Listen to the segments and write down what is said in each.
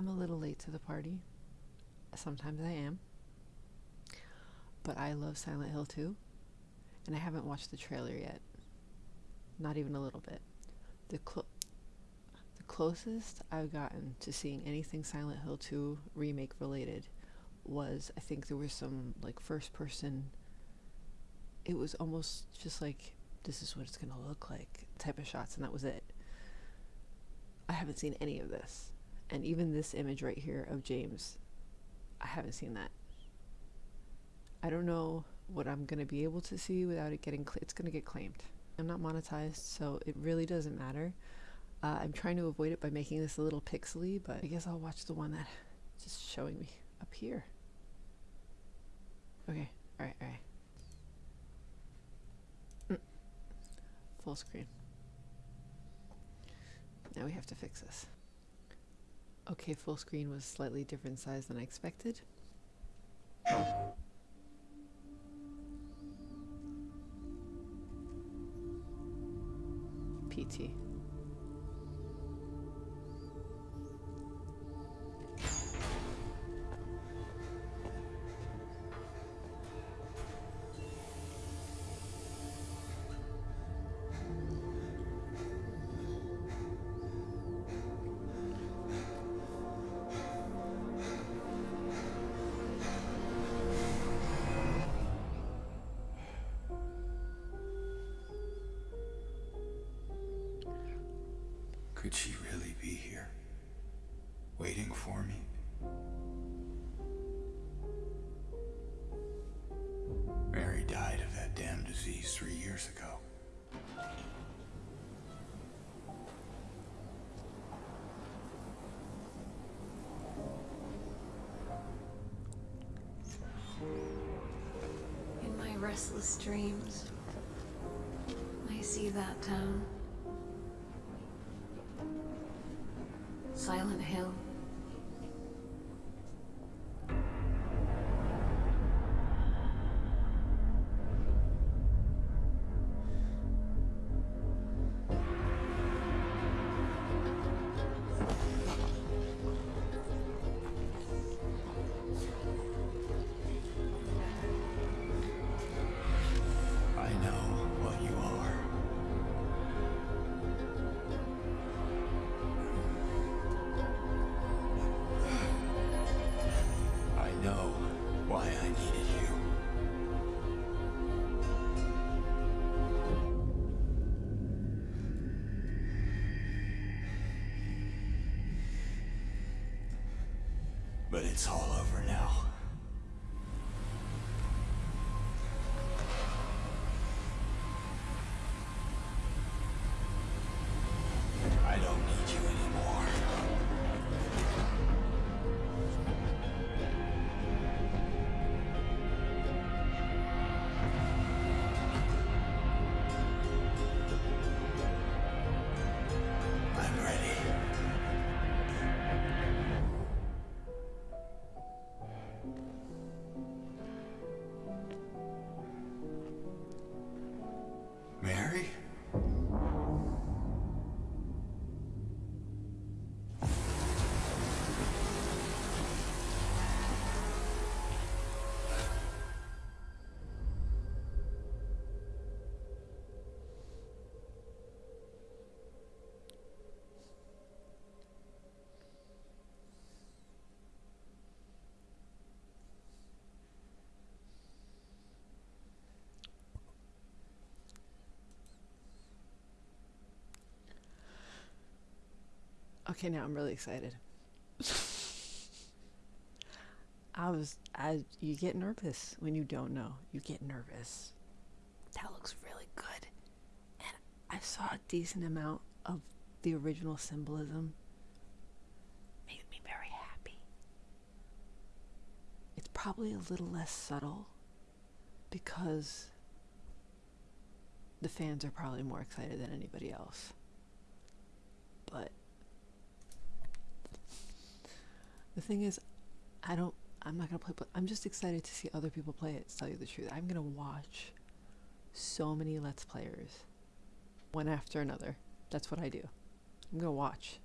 I'm a little late to the party. Sometimes I am. But I love Silent Hill 2. And I haven't watched the trailer yet. Not even a little bit. The, cl- the closest I've gotten to seeing anything Silent Hill 2 remake related was I think there was some like first person it was almost just like this is what it's going to look like type of shots and that was it. I haven't seen any of this. And even this image right here of James, I haven't seen that. I don't know what I'm going to be able to see without it getting, it's going to get claimed. I'm not monetized, so it really doesn't matter. Uh, I'm trying to avoid it by making this a little pixely, but I guess I'll watch the one that just showing me up here. Okay, alright, alright. Mm. Full screen. Now we have to fix this. Okay, full screen was slightly different size than I expected. PT. Could she really be here? Waiting for me? Mary died of that damn disease three years ago. In my restless dreams, I see that town. Silent Hill. But it's all over now. Okay, now I'm really excited. I was, I, you get nervous when you don't know. You get nervous. That looks really good. And I saw a decent amount of the original symbolism. Made me very happy. It's probably a little less subtle because the fans are probably more excited than anybody else. But the thing is, I don't. I'm not gonna play. But I'm just excited to see other people play it. To tell you the truth, I'm gonna watch so many Let's Players, one after another. That's what I do. I'm gonna watch.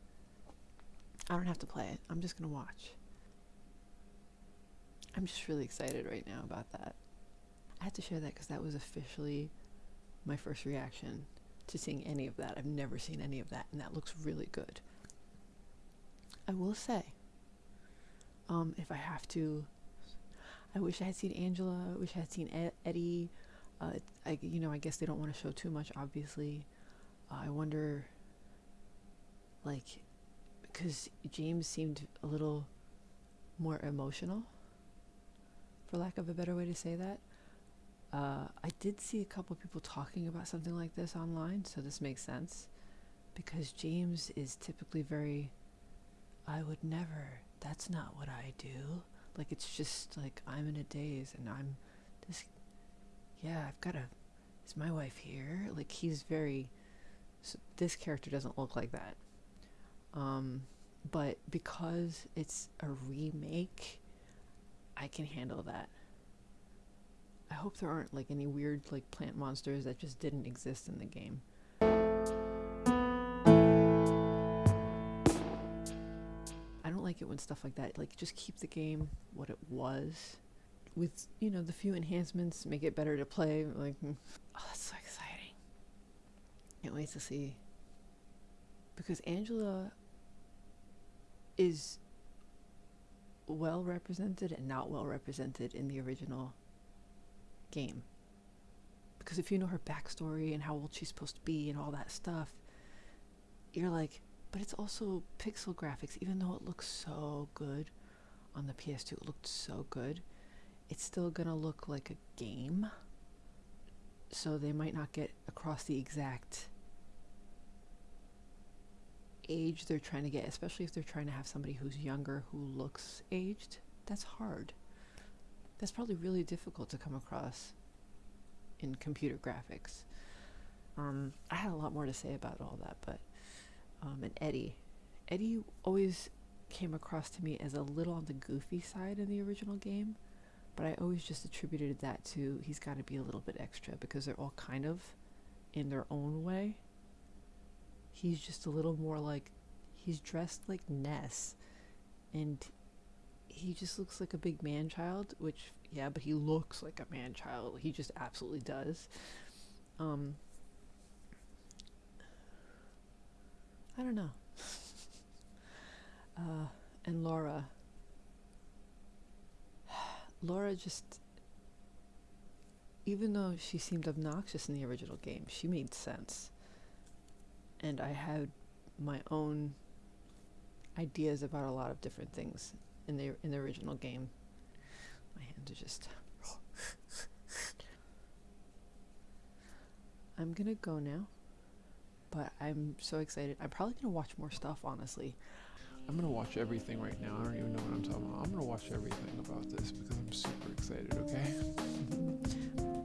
I don't have to play it. I'm just gonna watch. I'm just really excited right now about that. I had to share that because that was officially my first reaction to seeing any of that. I've never seen any of that, and that looks really good. I will say, um, if I have to, I wish I had seen Angela. I wish I had seen Ed- Eddie. Uh, I, you know, I guess they don't want to show too much, obviously. Uh, I wonder, like, because James seemed a little more emotional, for lack of a better way to say that. Uh, I did see a couple people talking about something like this online, so this makes sense. Because James is typically very, I would never, that's not what I do. Like, it's just like, I'm in a daze and I'm this, yeah, I've got to, is my wife here? Like, he's very, so this character doesn't look like that. Um, but because it's a remake, I can handle that. I hope there aren't like any weird like plant monsters that just didn't exist in the game. Like it when stuff like that like just keep the game what it was with you know the few enhancements make it better to play like mm. oh that's so exciting. Can't wait to see because Angela is well represented and not well represented in the original game. Because if you know her backstory and how old she's supposed to be and all that stuff, you're like, but it's also pixel graphics, even though it looks so good on the PS2, it looked so good, it's still gonna look like a game. So they might not get across the exact age they're trying to get, especially if they're trying to have somebody who's younger who looks aged. That's hard. That's probably really difficult to come across in computer graphics. Um, I had a lot more to say about all that, but um, and Eddie, Eddie always came across to me as a little on the goofy side in the original game, but I always just attributed that to he's got to be a little bit extra because they're all kind of in their own way. He's just a little more like he's dressed like Ness, and he just looks like a big man child, which yeah, but he looks like a man child. He just absolutely does. Um I don't know. uh and Laura Laura just even though she seemed obnoxious in the original game, she made sense. And I had my own ideas about a lot of different things in the in the original game. My hands are just. I'm gonna go now, but I'm so excited. I'm probably gonna watch more stuff. Honestly, I'm gonna watch everything right now. I don't even know what I'm talking about. I'm gonna watch everything about this because I'm super excited. Okay.